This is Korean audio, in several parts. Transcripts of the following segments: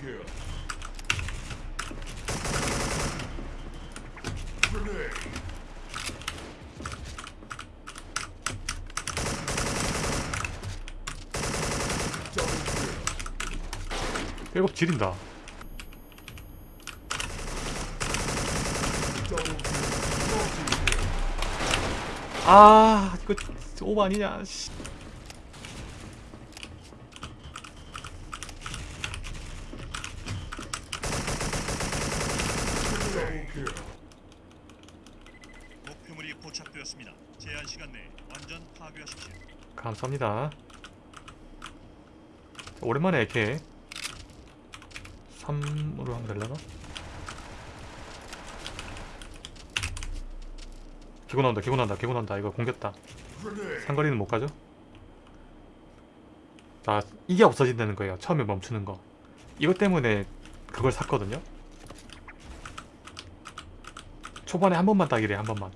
kill. 지린다. 아 이거 오버 아니냐 씨. Double kill. 목표물이 포착되었습니다. 제한 시간 내에 완전 파괴하십시오. 감사합니다 오랜만에 이렇게 3으로 하면 되려나? 기고 나온다 기고 나온다 기고 나온다 이거 공겼다. 상거리는 못 가죠? 자 이게 없어진다는 거예요 처음에 멈추는 거 이것 때문에 그걸 샀거든요 초반에 한 번만 따기래 한 번만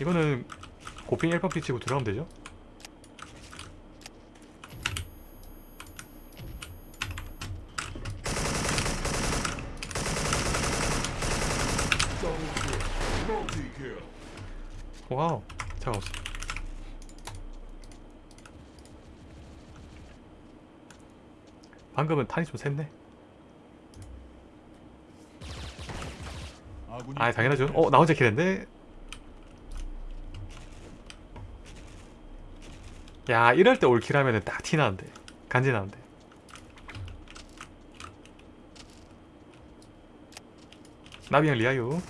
이거는 고핑 1번 피치고 들어가면 되죠? 와우 잠깐만 방금은 탄이 좀 샜네. 아 당연하죠. 어 나 혼자 킬했네 야 이럴 때 올킬하면은 딱 티나는데. 간지나는데. 나비랑 리아유.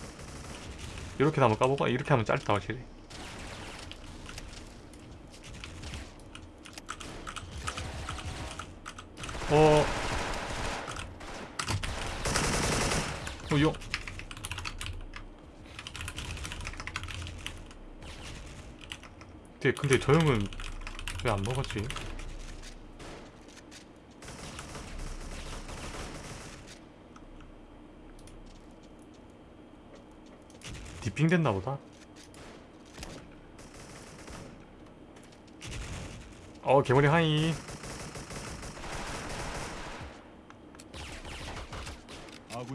이렇게 하면 까보고 이렇게 하면 짧다 확실히. 어... 어, 용... 근데, 근데 저 형은 왜 안 먹었지? 디핑 됐나 보다. 어, 개머리 하이.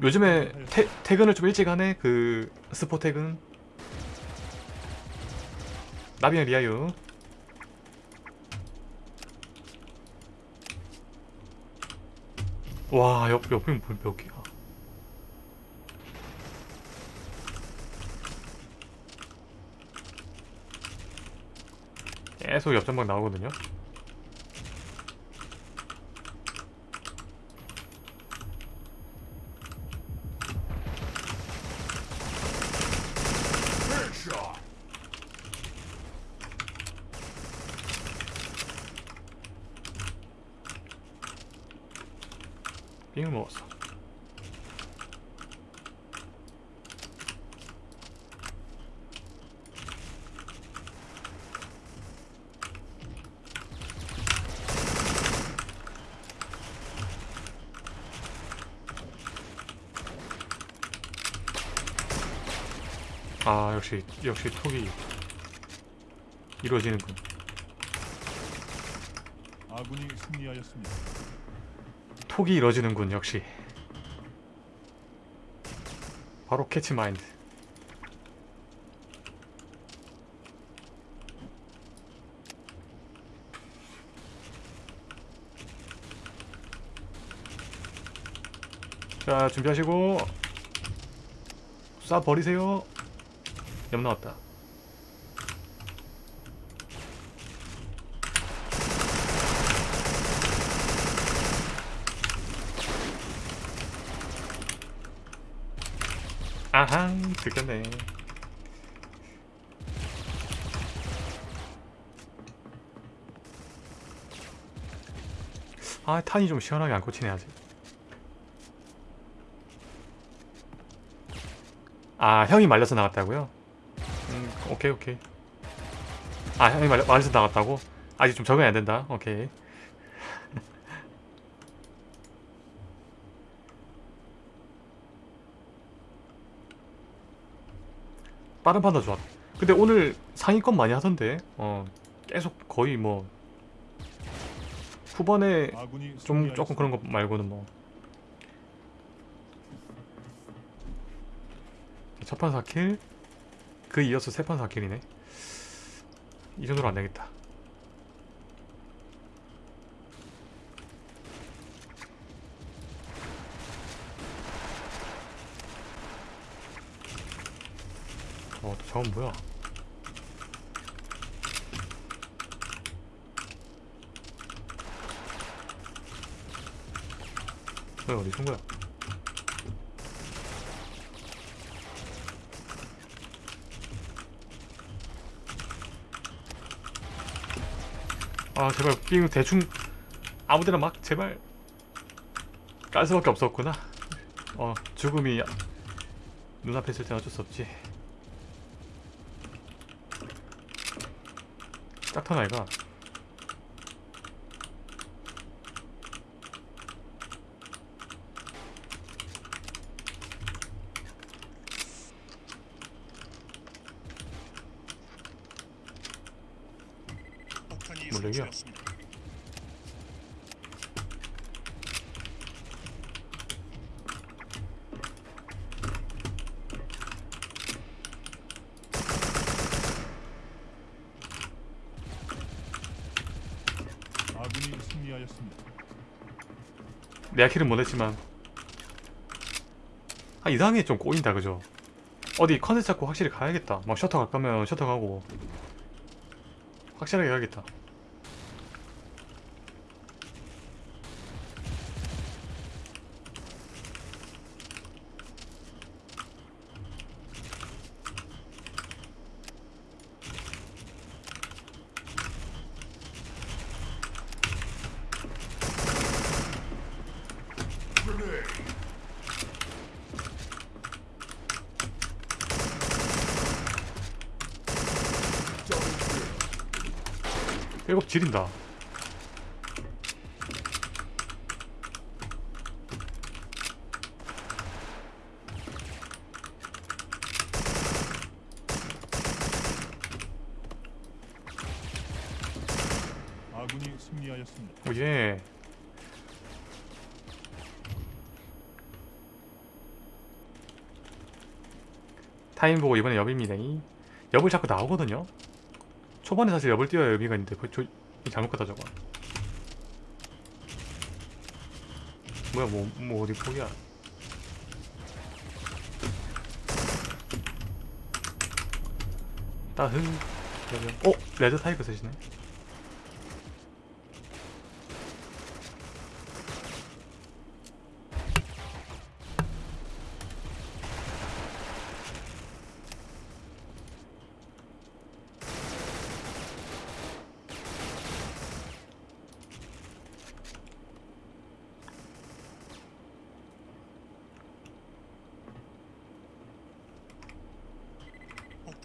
요즘에. 태, 퇴근을 좀 일찍 하네. 그 스포 퇴근. 나비랑 리아유. 와, 옆, 옆에 몇, 몇 개야. 계속 옆전방 나오거든요. Headshot. 빙을 먹었어. 아 역시 역시 톡이 이루어지는군. 아군이 승리하였습니다. 톡이 이루어지는군 역시. 바로 캐치 마인드. 자 준비하시고 쏴 버리세요. 옆 나왔다. 아항 들켰네. 아 탄이 좀 시원하게 안 꽂히네 아직. 아 형이 말려서 나갔다고요? 음 오케이 오케이. 아 형이 말려, 말려서 나갔다고? 아직 좀 적응이 안 된다. 오케이. 빠른 판다 좋아 근데 오늘 상위권 많이 하던데 어 계속 거의 뭐 후반에 좀 조금 그런 거 말고는 뭐. 첫판 4킬 그 이어서 세판 4킬이네. 이 정도로 안되겠다. 저건 뭐야? 왜 어디 쏜 거야? 아 제발 게임 대충 아무데나 막 제발 깔 수밖에 없었구나 어 죽음이 눈앞에 있을 땐 어쩔 수 없지 딱턴 아이가 얘기야? 승리하였습니다. 내가 킬은 못했지만 아 이상하게 좀 꼬인다 그죠? 어디 컨셉 잡고 확실히 가야겠다. 막 셔터 갈 거면 셔터 가고 확실하게 가야겠다 일곱 지린다. 아군이 승리하였습니다. 오예. 타임 보고 이번에 엽입니다. 엽을 자꾸 나오거든요 초반에 사실 엽을 띄워야 의미가 있는데 그, 저, 이 잘못 갔다 저거. 뭐야 뭐, 뭐 어디 포기야? 따흐. 어? 레드 타이거 쓰시네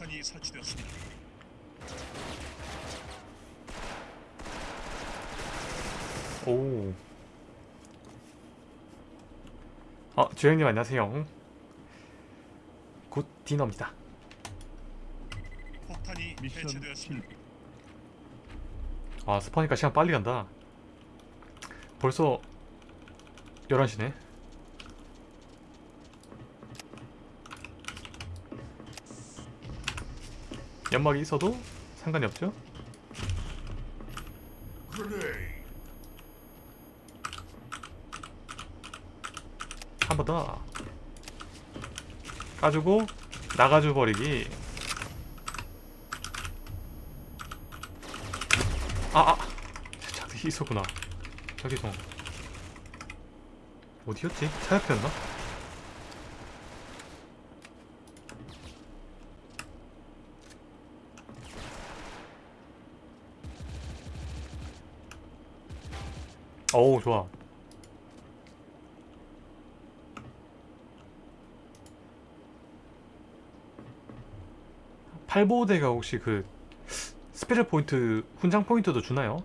폭탄이 설치되었습니다. 오. 어, 주영님 안녕하세요. good dinner입니다. 폭탄이 해체되었습니다. 아, 스파니까 시간 빨리 간다. 벌써 11시네. 연막이 있어도 상관이 없죠? 한 번 더. 까주고 나가줘 버리기. 아, 아. 저기 있었구나. 저기서. 어디였지? 차 옆이었나? 어우, 좋아. 팔보대가 혹시 그 special point 훈장 포인트도 주나요?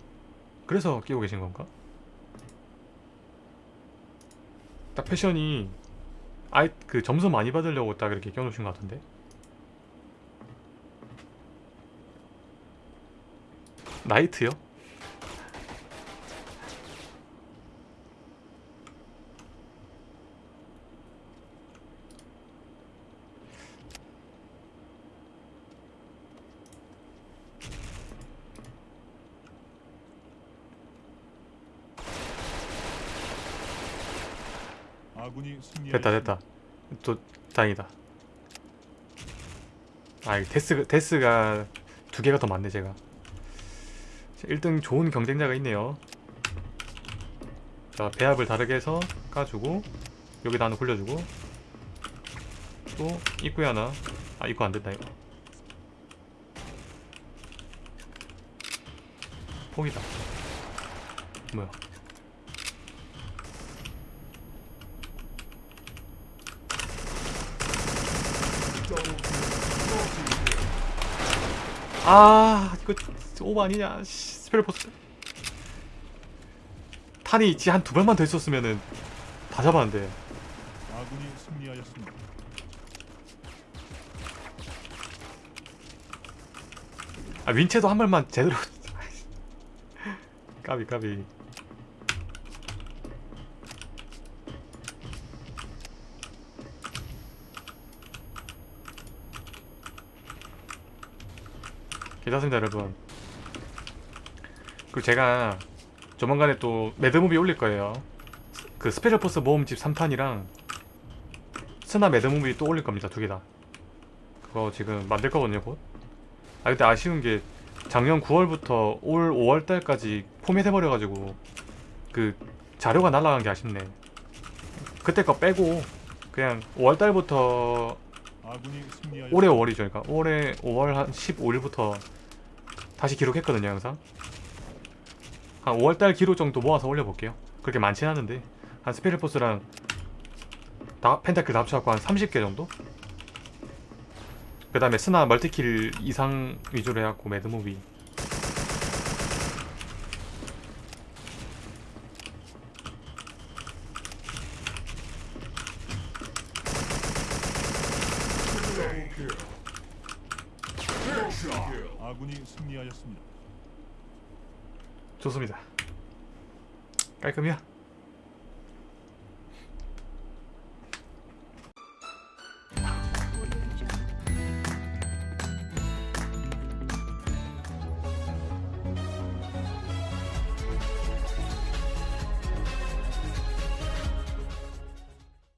그래서 끼고 계신 건가? 딱 패션이 아이 그 점수 많이 받으려고 딱 이렇게 껴놓으신 것 같은데 나이트요? 아군이 승리하였습니다. 됐다 됐다. 또 다행이다. 아 이거 데스, 데스가 두 개가 더 많네 제가. 1등 좋은 경쟁자가 있네요. 자 배합을 다르게 해서 까주고 여기다 하나 굴려주고 또 입구에 하나. 아 입구 안된다 이거. 폭이다. 뭐야 아 이거 오버 아니냐? 씨, 스페셜 포스. 탄이 있지 한 두 발만 더 있었으면은 다 잡았는데. 아군이 승리하였습니다. 아 윈체도 한 발만 제대로. 까비 까비 괜찮습니다 여러분. 그리고 제가 조만간에 또 mad movie 올릴 거예요. 그 스페셜 포스 모음집 3탄이랑 스나 mad movie 또 올릴 겁니다 두 개 다. 그거 지금 만들 거거든요 곧. 아 근데 아쉬운 게 작년 9월부터 올 5월달까지 포맷 해버려가지고 그 자료가 날라간 게 아쉽네. 그때 거 빼고 그냥 5월달부터 올해 5월이죠 그러니까 올해 5월 한 15일부터 다시 기록했거든요 영상. 한 5월달 기록 정도 모아서 올려볼게요. 그렇게 많진 않은데 한 스페셜포스랑 다 펜타클 다 합쳐갖고 한 30개 정도? 그 다음에 스나 multi-kill 이상 위주로 해갖고 mad movie Double kill. Headshot. 아군이 승리하였습니다. 좋습니다 깔끔이야